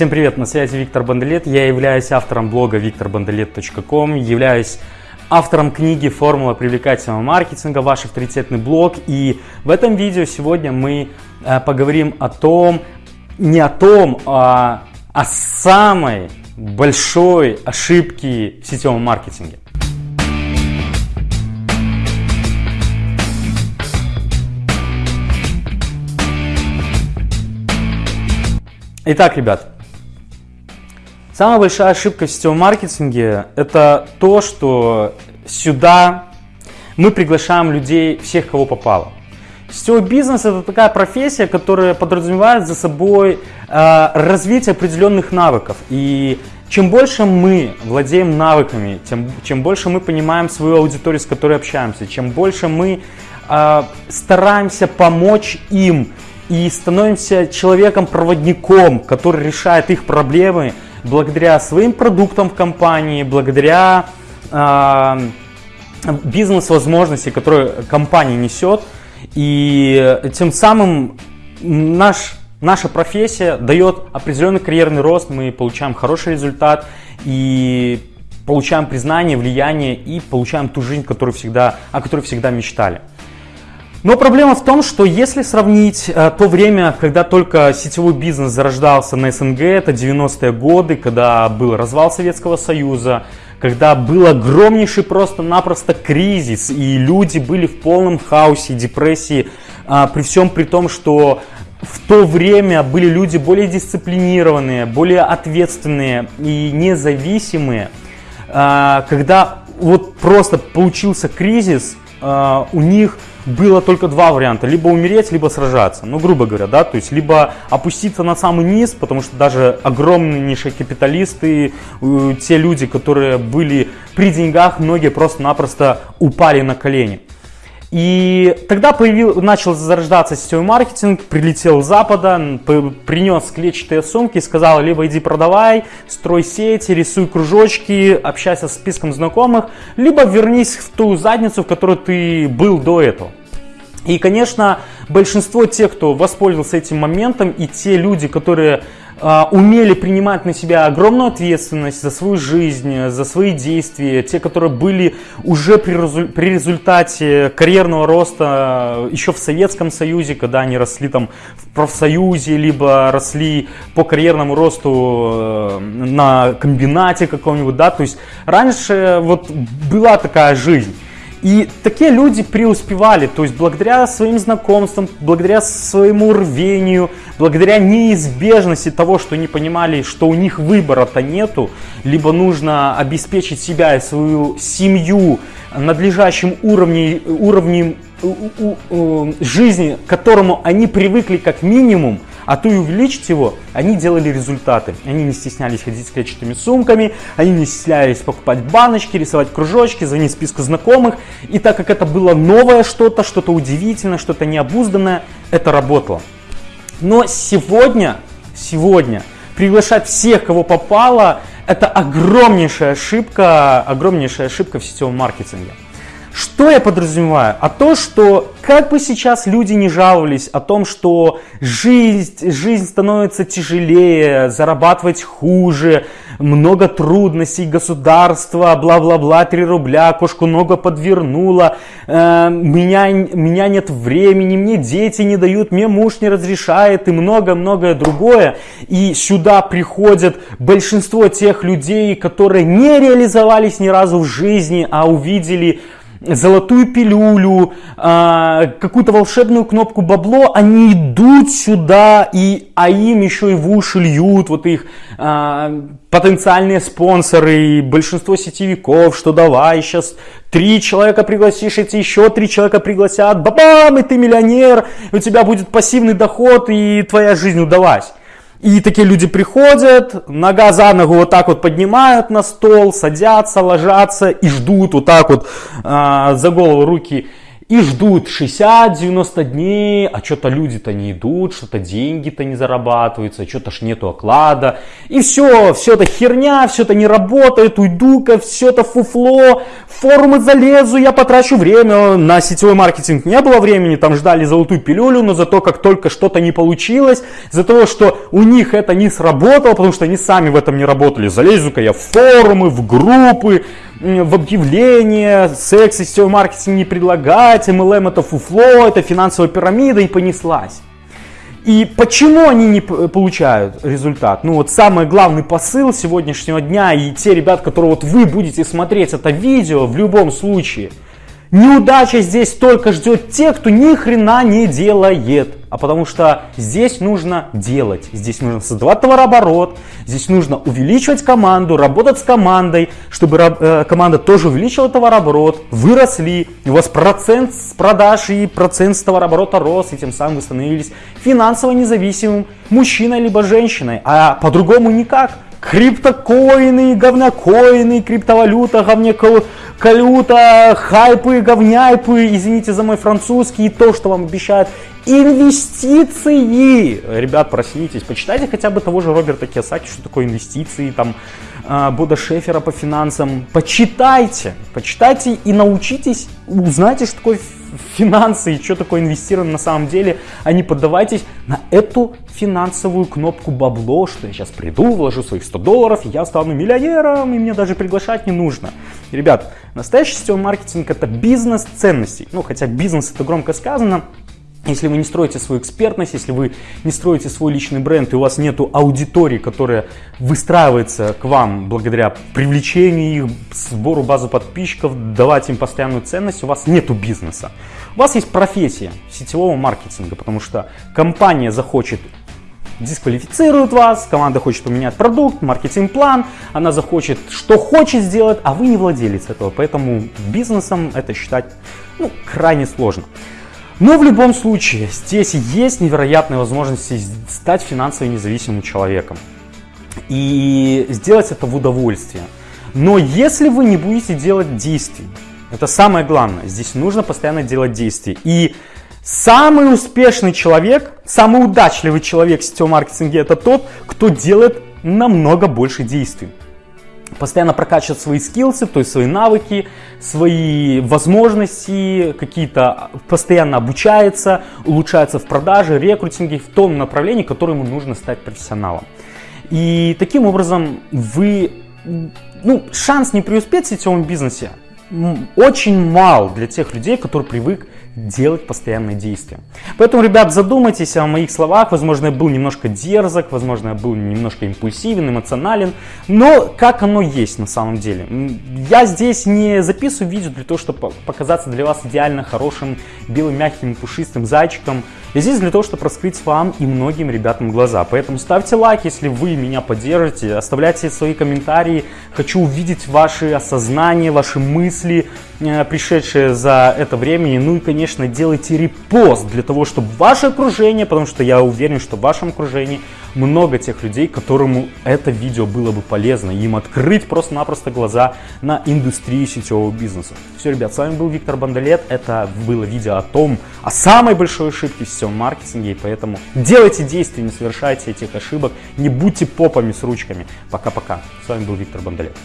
Всем привет, на связи Виктор Банделет. Я являюсь автором блога викторбанделет.ком, являюсь автором книги «Формула привлекательного маркетинга. Ваш авторитетный блог». И в этом видео сегодня мы э, поговорим о том, не о том, а о самой большой ошибке в сетевом маркетинге. Итак, ребят, Самая большая ошибка в сетевом маркетинге – это то, что сюда мы приглашаем людей, всех, кого попало. Сетевой бизнес – это такая профессия, которая подразумевает за собой э, развитие определенных навыков. И чем больше мы владеем навыками, тем, чем больше мы понимаем свою аудиторию, с которой общаемся, чем больше мы э, стараемся помочь им и становимся человеком-проводником, который решает их проблемы – благодаря своим продуктам в компании, благодаря э, бизнес-возможности, которые компания несет. И тем самым наш, наша профессия дает определенный карьерный рост, мы получаем хороший результат и получаем признание, влияние и получаем ту жизнь, которую всегда, о которой всегда мечтали. Но проблема в том, что если сравнить э, то время, когда только сетевой бизнес зарождался на СНГ, это 90-е годы, когда был развал Советского Союза, когда был огромнейший просто-напросто кризис, и люди были в полном хаосе, депрессии, э, при всем при том, что в то время были люди более дисциплинированные, более ответственные и независимые, э, когда вот просто получился кризис, э, у них было только два варианта, либо умереть, либо сражаться, ну, грубо говоря, да, то есть, либо опуститься на самый низ, потому что даже огромнейшие капиталисты, э, те люди, которые были при деньгах, многие просто-напросто упали на колени. И тогда появил, начал зарождаться сетевой маркетинг, прилетел с запада, принес клетчатые сумки, сказал, либо иди продавай, строй сети, рисуй кружочки, общайся с списком знакомых, либо вернись в ту задницу, в которой ты был до этого. И, конечно, большинство тех, кто воспользовался этим моментом, и те люди, которые э, умели принимать на себя огромную ответственность за свою жизнь, за свои действия, те, которые были уже при, при результате карьерного роста еще в Советском Союзе, когда они росли там в профсоюзе, либо росли по карьерному росту э, на комбинате каком-нибудь, да, то есть раньше вот была такая жизнь. И такие люди преуспевали, то есть благодаря своим знакомствам, благодаря своему рвению, благодаря неизбежности того, что они понимали, что у них выбора-то нету, либо нужно обеспечить себя и свою семью надлежащим уровнем, уровнем жизни, к которому они привыкли как минимум, а то и увеличить его, они делали результаты. Они не стеснялись ходить с клетчатыми сумками, они не стеснялись покупать баночки, рисовать кружочки, звонить списку знакомых. И так как это было новое что-то, что-то удивительное, что-то необузданное, это работало. Но сегодня, сегодня приглашать всех, кого попало, это огромнейшая ошибка, огромнейшая ошибка в сетевом маркетинге. Что я подразумеваю? А то, что как бы сейчас люди не жаловались о том, что жизнь, жизнь становится тяжелее, зарабатывать хуже, много трудностей, государство, бла-бла-бла, 3 рубля, кошку ногу подвернула, э, меня, меня нет времени, мне дети не дают, мне муж не разрешает и много-многое другое. И сюда приходят большинство тех людей, которые не реализовались ни разу в жизни, а увидели золотую пилюлю, а, какую-то волшебную кнопку бабло, они идут сюда, и, а им еще и в уши льют вот их а, потенциальные спонсоры, большинство сетевиков, что давай сейчас три человека пригласишь, эти еще три человека пригласят, бабам, и ты миллионер, у тебя будет пассивный доход, и твоя жизнь удалась. И такие люди приходят, нога за ногу вот так вот поднимают на стол, садятся, ложатся и ждут вот так вот э, за голову руки и ждут 60-90 дней, а что-то люди-то не идут, что-то деньги-то не зарабатываются, что-то ж нету оклада. И все, все это херня, все это не работает, уйду-ка, все это фуфло, в форумы залезу, я потрачу время. На сетевой маркетинг не было времени, там ждали золотую пилюлю, но зато как только что-то не получилось, за того, что у них это не сработало, потому что они сами в этом не работали, залезу-ка я в форумы, в группы, в объявления, секс и сетевой маркетинг не предлагать, MLM это фуфло, это финансовая пирамида и понеслась. И почему они не получают результат? Ну вот самый главный посыл сегодняшнего дня и те ребят, которые вот вы будете смотреть это видео в любом случае – Неудача здесь только ждет тех, кто ни хрена не делает. А потому что здесь нужно делать, здесь нужно создавать товарооборот, здесь нужно увеличивать команду, работать с командой, чтобы э, команда тоже увеличила товарооборот, выросли, у вас процент с продаж и процент с товарооборота рос, и тем самым вы становились финансово независимым мужчиной либо женщиной. А по-другому никак криптокоины, говнокоины, криптовалюта, говнякалюта, хайпы, говняйпы, извините за мой французский, и то, что вам обещают инвестиции. Ребят, проснитесь, почитайте хотя бы того же Роберта Киосаки, что такое инвестиции, там, а, Бода Шефера по финансам. Почитайте, почитайте и научитесь, узнайте, что такое финансы и что такое инвестирование на самом деле, а не поддавайтесь на эту финансовую кнопку бабло, что я сейчас приду, вложу своих 100 долларов, я стану миллионером, и мне даже приглашать не нужно. Ребят, настоящий сетевой маркетинг это бизнес ценностей. Ну, хотя бизнес это громко сказано, если вы не строите свою экспертность, если вы не строите свой личный бренд, и у вас нет аудитории, которая выстраивается к вам благодаря привлечению их, сбору базы подписчиков, давать им постоянную ценность, у вас нет бизнеса. У вас есть профессия сетевого маркетинга, потому что компания захочет дисквалифицирует вас, команда хочет поменять продукт, маркетинг-план, она захочет, что хочет сделать, а вы не владелец этого, поэтому бизнесом это считать ну, крайне сложно. Но в любом случае, здесь есть невероятные возможности стать финансово независимым человеком. И сделать это в удовольствие. Но если вы не будете делать действий, это самое главное, здесь нужно постоянно делать действия. И самый успешный человек, самый удачливый человек в сетевом маркетинге это тот, кто делает намного больше действий постоянно прокачивать свои скиллсы, то есть свои навыки, свои возможности, какие-то постоянно обучается, улучшается в продаже, рекрутинге, в том направлении, которое ему нужно стать профессионалом. И таким образом вы, ну, шанс не преуспеть в сетевом бизнесе очень мал для тех людей, которые привык делать постоянные действия. Поэтому, ребят, задумайтесь о моих словах. Возможно, я был немножко дерзок, возможно, я был немножко импульсивен, эмоционален. Но как оно есть на самом деле? Я здесь не записываю видео для того, чтобы показаться для вас идеально хорошим, белым, мягким, пушистым зайчиком. Я здесь для того, чтобы раскрыть вам и многим ребятам глаза. Поэтому ставьте лайк, если вы меня поддержите, оставляйте свои комментарии. Хочу увидеть ваши осознания, ваши мысли, пришедшие за это время. Ну и, конечно, делайте репост для того, чтобы ваше окружение, потому что я уверен, что в вашем окружении много тех людей, которому это видео было бы полезно, им открыть просто-напросто глаза на индустрию сетевого бизнеса. Все, ребят, с вами был Виктор Бандалет. Это было видео о том, о самой большой ошибке в сетевом маркетинге, и поэтому делайте действия, не совершайте этих ошибок, не будьте попами с ручками. Пока-пока. С вами был Виктор Бандалет.